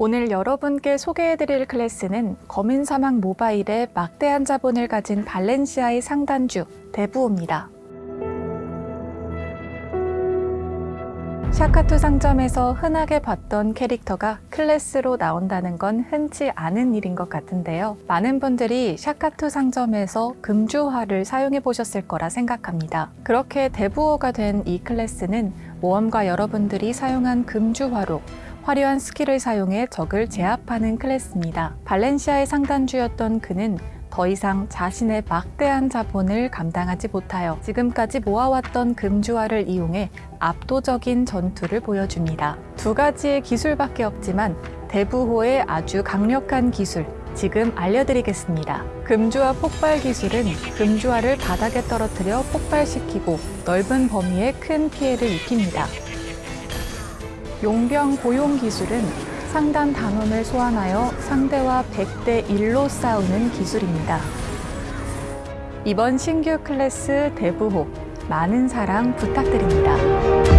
오늘 여러분께 소개해드릴 클래스는 검은사막 모바일의 막대한 자본을 가진 발렌시아의 상단주 대부호입니다. 샤카투 상점에서 흔하게 봤던 캐릭터가 클래스로 나온다는 건 흔치 않은 일인 것 같은데요. 많은 분들이 샤카투 상점에서 금주화를 사용해 보셨을 거라 생각합니다. 그렇게 대부호가 된 이 클래스는 모험가 여러분들이 사용한 금주화로 화려한 스킬을 사용해 적을 제압하는 클래스입니다. 발렌시아의 상단주였던 그는 더 이상 자신의 막대한 자본을 감당하지 못하여 지금까지 모아왔던 금주화를 이용해 압도적인 전투를 보여줍니다. 두 가지의 기술밖에 없지만 대부호의 아주 강력한 기술, 지금 알려드리겠습니다. 금주화 폭발 기술은 금주화를 바닥에 떨어뜨려 폭발시키고 넓은 범위에 큰 피해를 입힙니다. 용병 고용 기술은 상단 단원을 소환하여 상대와 100대 1로 싸우는 기술입니다. 이번 신규 클래스 대부호 많은 사랑 부탁드립니다.